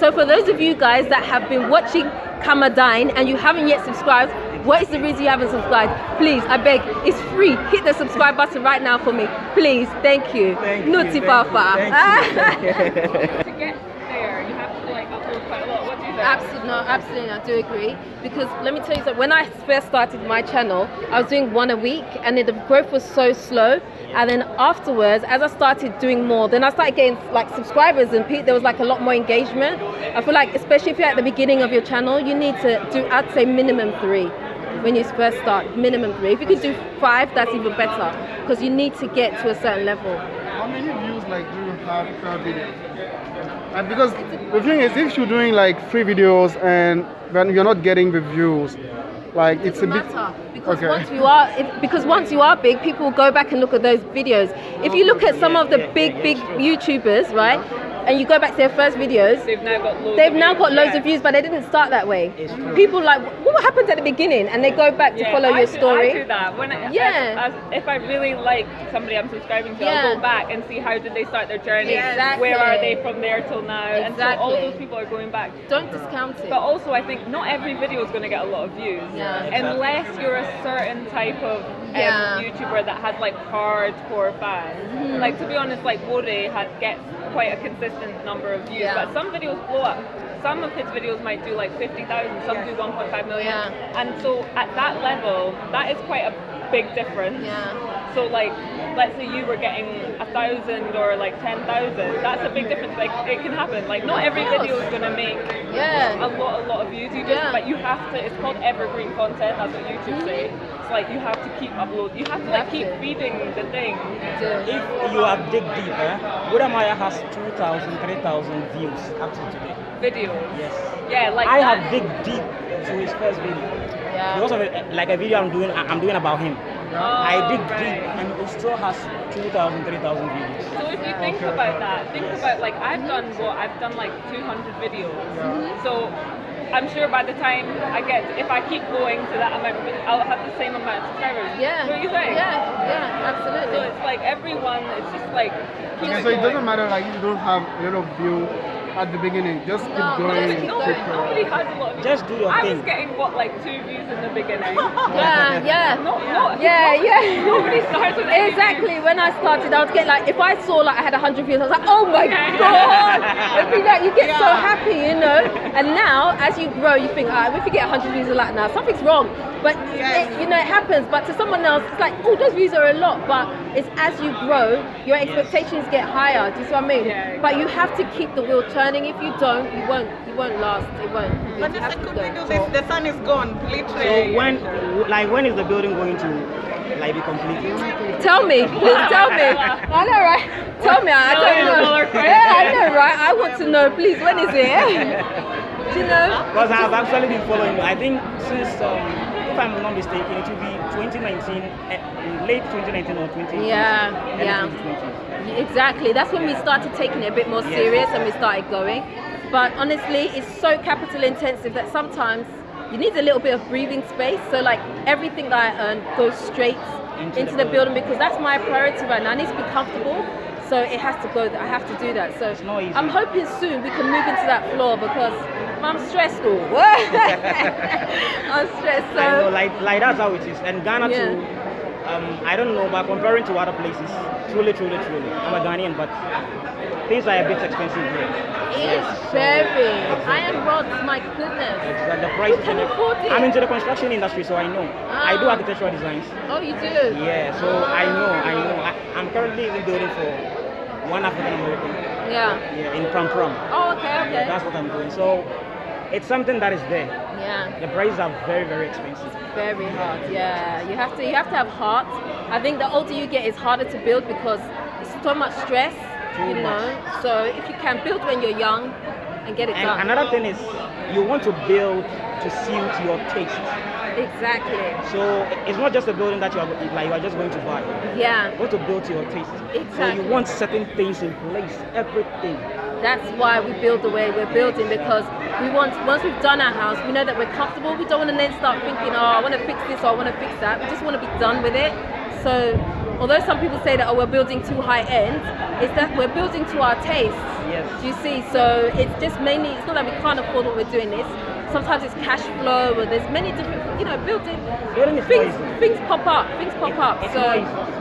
So for those of you guys that have been watching Kamadine and you haven't yet subscribed, what is the reason you haven't subscribed? Please, I beg, it's free. Hit the subscribe button right now for me. Please, thank you. Thank you, Nuti thank Papa. you, thank you. to get there, you have to like upload quite a lot. What do you think? Absolutely, no, absolutely, I do agree. Because let me tell you something. When I first started my channel, I was doing one a week, and then the growth was so slow. And then afterwards, as I started doing more, then I started getting like subscribers, and there was like a lot more engagement. I feel like, especially if you're at the beginning of your channel, you need to do, I'd say, minimum three when you first start. Minimum three. If you could do five, that's even better, because you need to get to a certain level. How many views like do you have per video? And because the thing is, if you're doing like free videos and when you're not getting the views, like it's a doesn't bit. matter because Okay. once you are if, because once you are big people will go back and look at those videos if you look at some of the big big youtubers right and you go back to their first videos They've now got loads. they've of now views, got loads yeah. of views but they didn't start that way It's true. people like what happened at the beginning and they go back to Yeah, follow I your do- story I do that. When I, Yeah. as, as, if I really like somebody I'm subscribing to, Yeah. I'll go back and see how did they start their journey. Exactly. Where are they from there till now? And so all those people are going back. don't discount it But also, I think not every video is going to get a lot of views, Yeah. unless you're a certain type of Yeah. YouTuber that has like hardcore fans. Mm-hmm. Like to be honest, like Wode Maya gets quite a consistent number of views, Yeah. but some videos blow up. Some of his videos might do like 50,000, some do 1.5 million. Yeah. And so at that level, that is quite a big difference. yeah So like, let's say you were getting a thousand or like ten thousand. That's a big difference. Like it can happen. Like not every video is gonna make yeah a lot, a lot of views. You just, Yeah. but you have to. It's called evergreen content. That's what YouTube say. It's like you have to keep upload. You have to like keep feeding the thing. If you have dig deep, eh, Wode Maya has 2,000, 3,000 views up to today. Videos. Yes. Yeah, like I that. have dig deep to his first video. yeah Because of it, like a video I'm doing, I'm doing about him. I Oh, dig right. deep and it still has 2,000, 3,000 views. So if you think about that, think about like I've done what I've done like 200 videos. So I'm sure by the time I get, if I keep going to that amount, I'll have the same amount of subscribers. yeah What do you think? yeah yeah absolutely So it's like everyone, it's just like. keep Okay, so it doesn't matter like you don't have a lot of view at the beginning, just keep No, going. just keep No, going. keep nobody has a lot of Just do your I thing. was getting what like two views in the beginning. yeah yeah no, no. yeah yeah Nobody starts with Exactly. When I started, I would get like, if I saw like I had 100 views, I was like, oh my Yeah. god! It'd be like, you get so happy, you know. And now, as you grow, you think, ah, if you get 100 views, you're now, something's wrong. But it, you know, it happens. But to someone else, it's like, oh, those views are a lot. But it's as you grow, your expectations get higher. Do you see what I mean? Yeah, But you have to keep the wheel turning. If you don't, you won't. You won't last. It won't. You But the have to second go. we do this, the sun is gone, literally. So when, like, when is the building going to, like, be completed? Tell me, please tell me. I know, right? Tell me, I don't know. Yeah, I know, right? I want to know, please. When is it? Do you know? Because I've actually been following. I think since, um, if I'm not mistaken, it will be 2019, eh, late 2019 or 2020. Yeah, yeah. 2020. Exactly. That's when we started taking it a bit more Yes. serious and we started going. But honestly, it's so capital intensive that sometimes you need a little bit of breathing space. So like everything that I earn goes straight Into into, the the building because that's my priority right now. I need to be comfortable. So it has to go. I have to do that. So It's not easy. I'm hoping soon we can move into that floor because I'm stressed. oh. I'm stressed. So I know, like, like that's how it is. And Ghana Yeah. too, um, I don't know, but comparing to other places, truly, truly, truly, I'm a Ghanaian, but things are a bit expensive here. it's very. Iron rods, my goodness. Like the price Who can afford it? I'm into the construction industry, so I know. I do Ah. architectural designs. Oh, you do? Yeah, so I know, I know. I, I'm currently even building for one African American. Yeah. Yeah, in Pram Pram. Oh, okay, okay. Yeah, that's what I'm doing. So it's something that is there. Yeah. The prices are very, very expensive. It's Very hard. Yeah. You have to. You have to have heart. I think the older you get, it's harder to build because it's so much stress. Too you know. So if you can build when you're young and get it And done. another thing is, you want to build to suit your taste. Exactly. So it's not just a building that you are like you are just going to buy. Yeah. You want to build to your taste. Exactly. So you want certain things in place, everything. That's why we build the way we're building because we want once we've done our house, we know that we're comfortable. We don't want to then start thinking, oh, I want to fix this or I want to fix that. We just want to be done with it. So although some people say that oh we're building too high end, it's that we're building to our taste. Yes. Do you see? So it's just mainly it's not that we can't afford what we're doing this. Sometimes it's cash flow, or there's many different, you know, building Building things. crazy. Things pop up. Things pop It's- up. so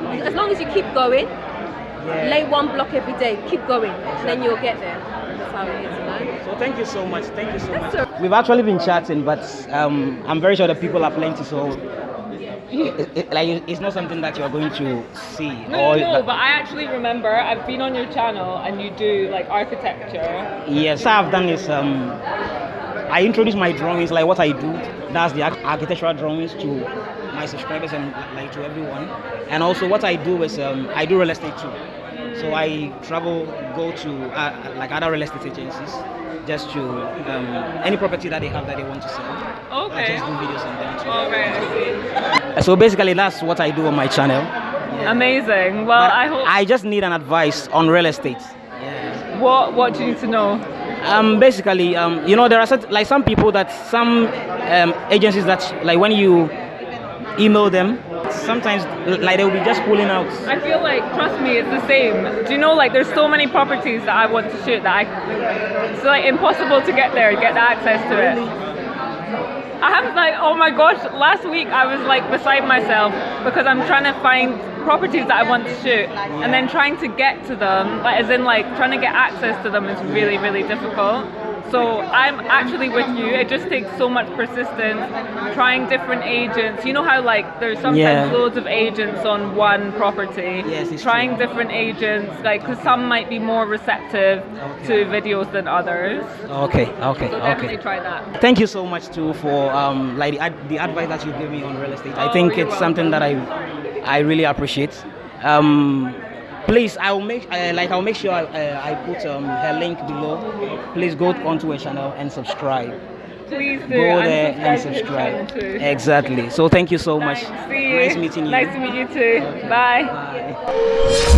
crazy. as long as you keep going, Yeah. lay one block every day, keep going, then you'll get there. That's how it is, you know. So thank you so much. Thank you so much. That's We've actually been chatting, but um, I'm very sure that people are plenty. So, it, it- like, it's not something that you're going to see. No, no, no, but I actually remember I've been on your channel and you do like architecture. Yes, I've done is um, I introduce my drawings, like what I do. That's the architectural drawings to my subscribers and like to everyone. And also what I do is um, I do real estate too. So I travel, go to uh, like other real estate agencies, just to um, any property that they have that they want to sell. I Okay. just do videos on them too. I. So basically, that's what I do on my channel. Amazing. Well, But I hope. I just need an advice on real estate. what What do you need to know? Um, basically, um, you know, there are like some people that some um, agencies that like when you email them, sometimes like they will be just pulling out. I feel like, trust me, it's the same. Do you know, like, there's so many properties that I want to shoot that I, it's like impossible to get there, get the access to it. I have like, oh my gosh, last week I was like beside myself because I'm trying to find properties that I want to shoot and then trying to get to them, like, as in like trying to get access to them is really, really difficult. So I'm actually with you. It just takes so much persistence, trying different agents. You know how like there's sometimes Yeah. loads of agents on one property. Yes, trying true. different agents, like because some might be more receptive to videos than others. Okay, okay, So definitely okay. try that. Thank you so much too for um, like the, ad- the advice that you gave me on real estate. I Oh, think you're it's something that I I really appreciate. Um, please, I'll make uh, like I'll make sure I, uh, I put um, her link below. Please go onto her channel and subscribe. Please do. Go and there and subscribe to subscribe. Exactly. So thank you so much. See you. Nice meeting you. Nice to meet you too. Bye. Bye.